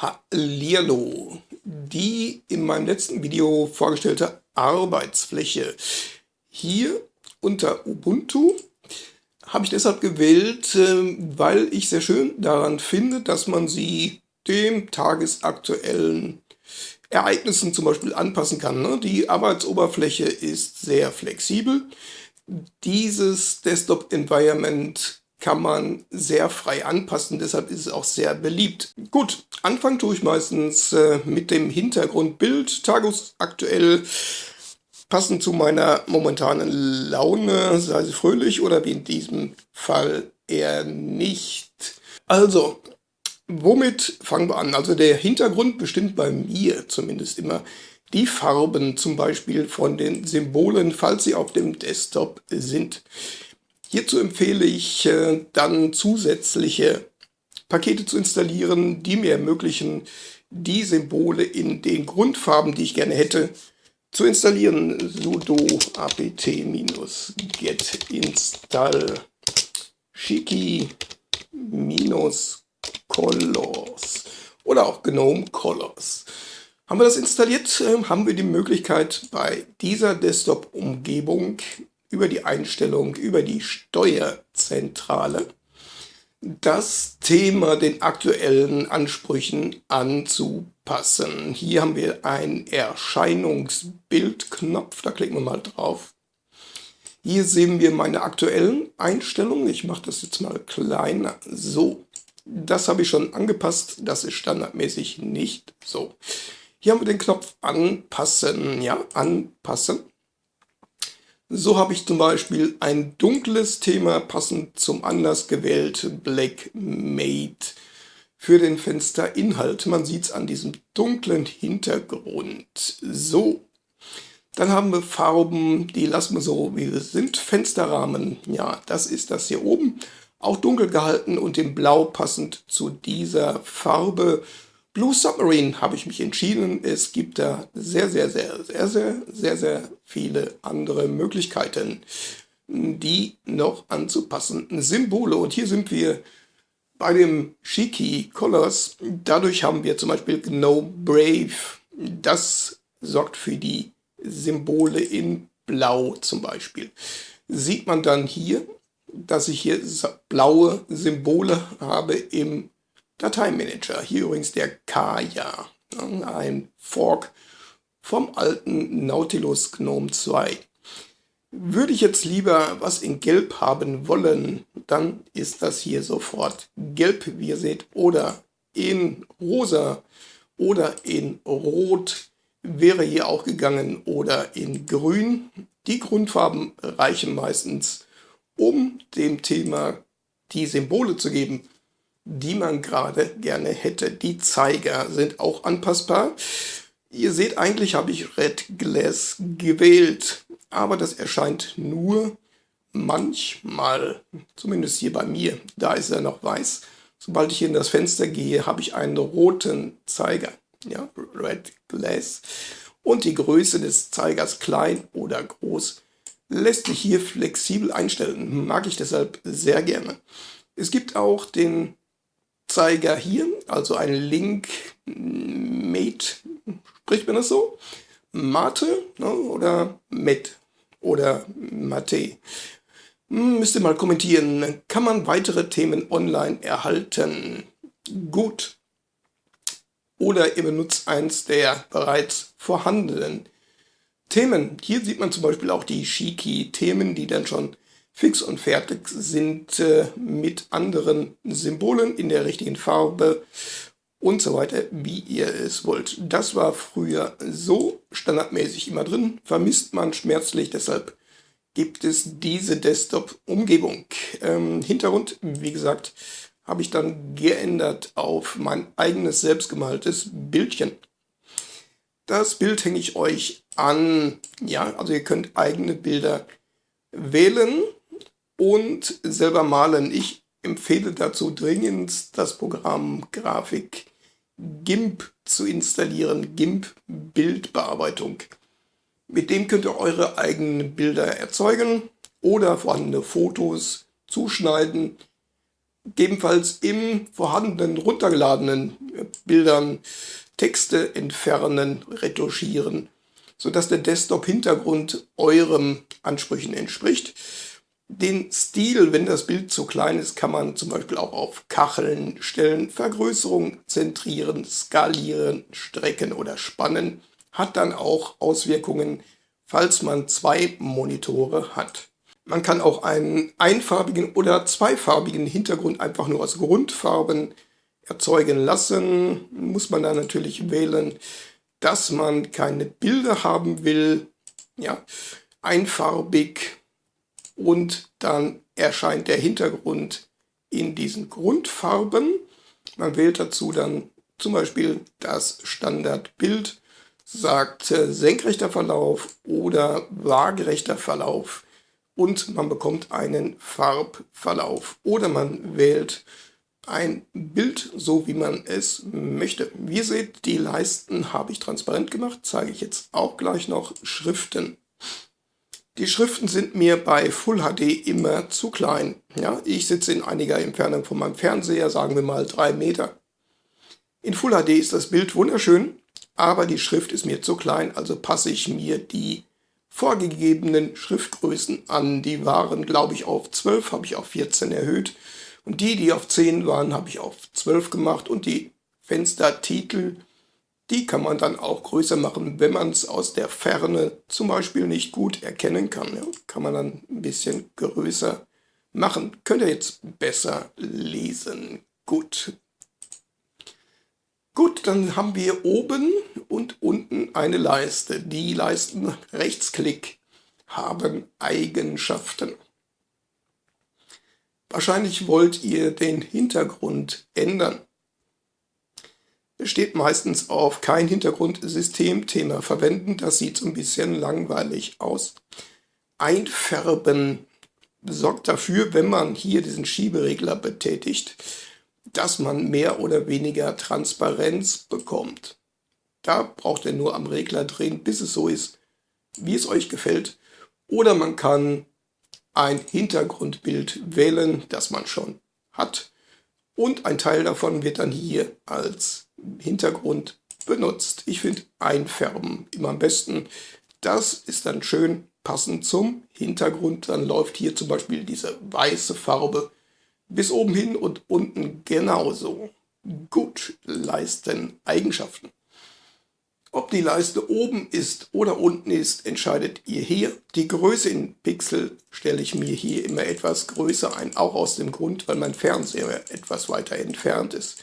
Hallihallo! Die in meinem letzten Video vorgestellte Arbeitsfläche hier unter Ubuntu habe ich deshalb gewählt, ähm, weil ich sehr schön daran finde, dass man sie dem tagesaktuellen Ereignissen zum Beispiel anpassen kann. Ne? Die Arbeitsoberfläche ist sehr flexibel. Dieses Desktop-Environment kann man sehr frei anpassen, deshalb ist es auch sehr beliebt. Gut, anfangen tue ich meistens äh, mit dem Hintergrundbild, tagesaktuell, passend zu meiner momentanen Laune, sei sie fröhlich oder wie in diesem Fall eher nicht. Also, womit fangen wir an? Also der Hintergrund bestimmt bei mir zumindest immer die Farben zum Beispiel von den Symbolen, falls sie auf dem Desktop sind. Hierzu empfehle ich äh, dann zusätzliche Pakete zu installieren, die mir ermöglichen, die Symbole in den Grundfarben, die ich gerne hätte, zu installieren. sudo apt-get install shiki-colors oder auch GNOME Colors. Haben wir das installiert, äh, haben wir die Möglichkeit bei dieser Desktop-Umgebung über die Einstellung, über die Steuerzentrale das Thema den aktuellen Ansprüchen anzupassen. Hier haben wir einen Erscheinungsbildknopf, da klicken wir mal drauf. Hier sehen wir meine aktuellen Einstellungen. Ich mache das jetzt mal kleiner. So, das habe ich schon angepasst. Das ist standardmäßig nicht so. Hier haben wir den Knopf Anpassen. Ja, Anpassen. So habe ich zum Beispiel ein dunkles Thema passend zum anders gewählt Black Made für den Fensterinhalt. Man sieht es an diesem dunklen Hintergrund. So, dann haben wir Farben, die lassen wir so, wie sie sind. Fensterrahmen, ja, das ist das hier oben. Auch dunkel gehalten und in Blau passend zu dieser Farbe. Blue Submarine habe ich mich entschieden. Es gibt da sehr, sehr, sehr, sehr, sehr, sehr, sehr viele andere Möglichkeiten, die noch anzupassen. Symbole. Und hier sind wir bei dem Shiki Colors. Dadurch haben wir zum Beispiel GNOME Brave. Das sorgt für die Symbole in Blau zum Beispiel. Sieht man dann hier, dass ich hier blaue Symbole habe im Dateimanager. Hier übrigens der Kaya, ein Fork vom alten Nautilus Gnome 2. Würde ich jetzt lieber was in Gelb haben wollen, dann ist das hier sofort Gelb, wie ihr seht, oder in Rosa oder in Rot wäre hier auch gegangen oder in Grün. Die Grundfarben reichen meistens, um dem Thema die Symbole zu geben, die man gerade gerne hätte. Die Zeiger sind auch anpassbar. Ihr seht, eigentlich habe ich Red Glass gewählt, aber das erscheint nur manchmal, zumindest hier bei mir, da ist er noch weiß. Sobald ich in das Fenster gehe, habe ich einen roten Zeiger, ja, Red Glass. Und die Größe des Zeigers klein oder groß lässt sich hier flexibel einstellen. Mag ich deshalb sehr gerne. Es gibt auch den Zeiger hier, also ein Link Mate, spricht man das so? Mate ne, oder Met oder Mate. Hm, müsst ihr mal kommentieren. Kann man weitere Themen online erhalten? Gut. Oder ihr benutzt eins der bereits vorhandenen Themen. Hier sieht man zum Beispiel auch die Shiki-Themen, die dann schon fix und fertig sind äh, mit anderen Symbolen in der richtigen Farbe und so weiter, wie ihr es wollt. Das war früher so standardmäßig immer drin, vermisst man schmerzlich, deshalb gibt es diese Desktop-Umgebung. Ähm, Hintergrund, wie gesagt, habe ich dann geändert auf mein eigenes selbstgemaltes Bildchen. Das Bild hänge ich euch an. Ja, also ihr könnt eigene Bilder wählen und selber malen. Ich empfehle dazu dringend das Programm Grafik GIMP zu installieren, GIMP Bildbearbeitung. Mit dem könnt ihr eure eigenen Bilder erzeugen oder vorhandene Fotos zuschneiden, gegebenenfalls im vorhandenen runtergeladenen Bildern Texte entfernen, retuschieren, sodass der Desktop-Hintergrund eurem Ansprüchen entspricht. Den Stil, wenn das Bild zu klein ist, kann man zum Beispiel auch auf Kacheln stellen, Vergrößerung zentrieren, skalieren, strecken oder spannen. Hat dann auch Auswirkungen, falls man zwei Monitore hat. Man kann auch einen einfarbigen oder zweifarbigen Hintergrund einfach nur aus Grundfarben erzeugen lassen. Muss man dann natürlich wählen, dass man keine Bilder haben will. Ja, einfarbig und dann erscheint der Hintergrund in diesen Grundfarben. Man wählt dazu dann zum Beispiel das Standardbild, sagt senkrechter Verlauf oder waagerechter Verlauf und man bekommt einen Farbverlauf oder man wählt ein Bild, so wie man es möchte. Wie ihr seht, die Leisten habe ich transparent gemacht, zeige ich jetzt auch gleich noch Schriften. Die Schriften sind mir bei Full HD immer zu klein. Ja, ich sitze in einiger Entfernung von meinem Fernseher, sagen wir mal drei Meter. In Full HD ist das Bild wunderschön, aber die Schrift ist mir zu klein, also passe ich mir die vorgegebenen Schriftgrößen an. Die waren, glaube ich, auf 12, habe ich auf 14 erhöht. Und die, die auf 10 waren, habe ich auf 12 gemacht. Und die Fenstertitel die kann man dann auch größer machen, wenn man es aus der Ferne zum Beispiel nicht gut erkennen kann. Ja, kann man dann ein bisschen größer machen. Könnt ihr jetzt besser lesen. Gut. Gut, dann haben wir oben und unten eine Leiste. Die Leisten Rechtsklick haben Eigenschaften. Wahrscheinlich wollt ihr den Hintergrund ändern steht meistens auf kein Hintergrundsystemthema verwenden. Das sieht so ein bisschen langweilig aus. Einfärben sorgt dafür, wenn man hier diesen Schieberegler betätigt, dass man mehr oder weniger Transparenz bekommt. Da braucht ihr nur am Regler drehen, bis es so ist, wie es euch gefällt. Oder man kann ein Hintergrundbild wählen, das man schon hat. Und ein Teil davon wird dann hier als Hintergrund benutzt. Ich finde Einfärben immer am besten. Das ist dann schön passend zum Hintergrund. Dann läuft hier zum Beispiel diese weiße Farbe bis oben hin und unten genauso. Gut, Leisten Eigenschaften. Ob die Leiste oben ist oder unten ist, entscheidet ihr hier. Die Größe in Pixel stelle ich mir hier immer etwas größer ein, auch aus dem Grund, weil mein Fernseher etwas weiter entfernt ist.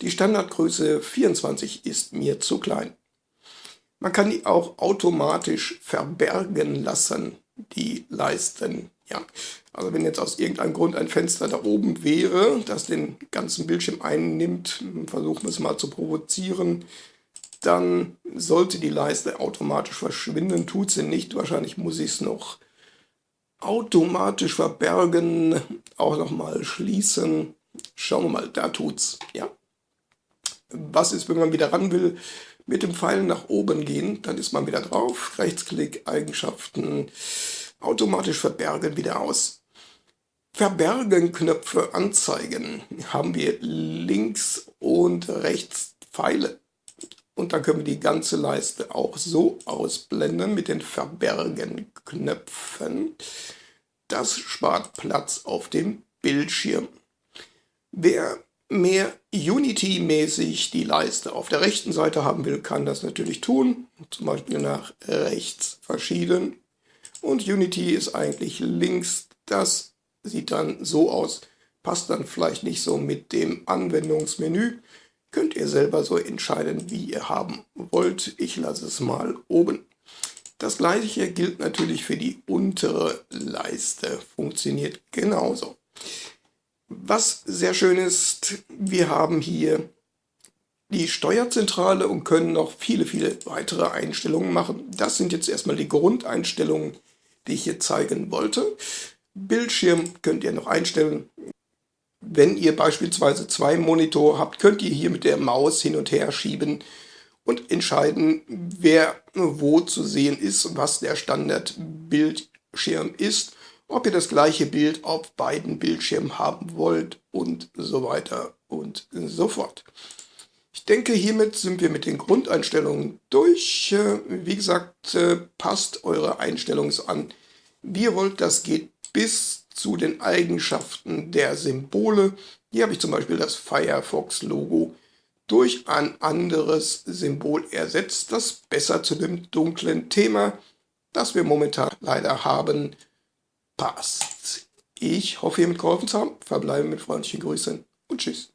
Die Standardgröße 24 ist mir zu klein. Man kann die auch automatisch verbergen lassen, die Leisten. Ja, also wenn jetzt aus irgendeinem Grund ein Fenster da oben wäre, das den ganzen Bildschirm einnimmt, versuchen wir es mal zu provozieren, dann sollte die Leiste automatisch verschwinden. Tut sie nicht, wahrscheinlich muss ich es noch automatisch verbergen, auch nochmal schließen. Schauen wir mal, da tut's. Ja, was ist, wenn man wieder ran will? Mit dem Pfeil nach oben gehen, dann ist man wieder drauf. Rechtsklick, Eigenschaften, automatisch verbergen, wieder aus. Verbergen Knöpfe anzeigen haben wir links und rechts Pfeile. Und dann können wir die ganze Leiste auch so ausblenden mit den Verbergen Knöpfen. Das spart Platz auf dem Bildschirm. Wer mehr Unity-mäßig die Leiste auf der rechten Seite haben will, kann das natürlich tun. Zum Beispiel nach rechts verschieden. Und Unity ist eigentlich links. Das sieht dann so aus. Passt dann vielleicht nicht so mit dem Anwendungsmenü. Könnt ihr selber so entscheiden, wie ihr haben wollt. Ich lasse es mal oben. Das gleiche gilt natürlich für die untere Leiste. Funktioniert genauso. Was sehr schön ist, wir haben hier die Steuerzentrale und können noch viele, viele weitere Einstellungen machen. Das sind jetzt erstmal die Grundeinstellungen, die ich hier zeigen wollte. Bildschirm könnt ihr noch einstellen. Wenn ihr beispielsweise zwei Monitore habt, könnt ihr hier mit der Maus hin und her schieben und entscheiden, wer wo zu sehen ist, was der Standardbildschirm ist ob ihr das gleiche Bild auf beiden Bildschirmen haben wollt und so weiter und so fort. Ich denke, hiermit sind wir mit den Grundeinstellungen durch. Äh, wie gesagt, äh, passt eure Einstellungen an, wie ihr wollt. Das geht bis zu den Eigenschaften der Symbole. Hier habe ich zum Beispiel das Firefox-Logo durch ein anderes Symbol ersetzt, das besser zu dem dunklen Thema, das wir momentan leider haben, passt. Ich hoffe, ihr mitgeholfen zu haben. Verbleibe mit freundlichen Grüßen und tschüss.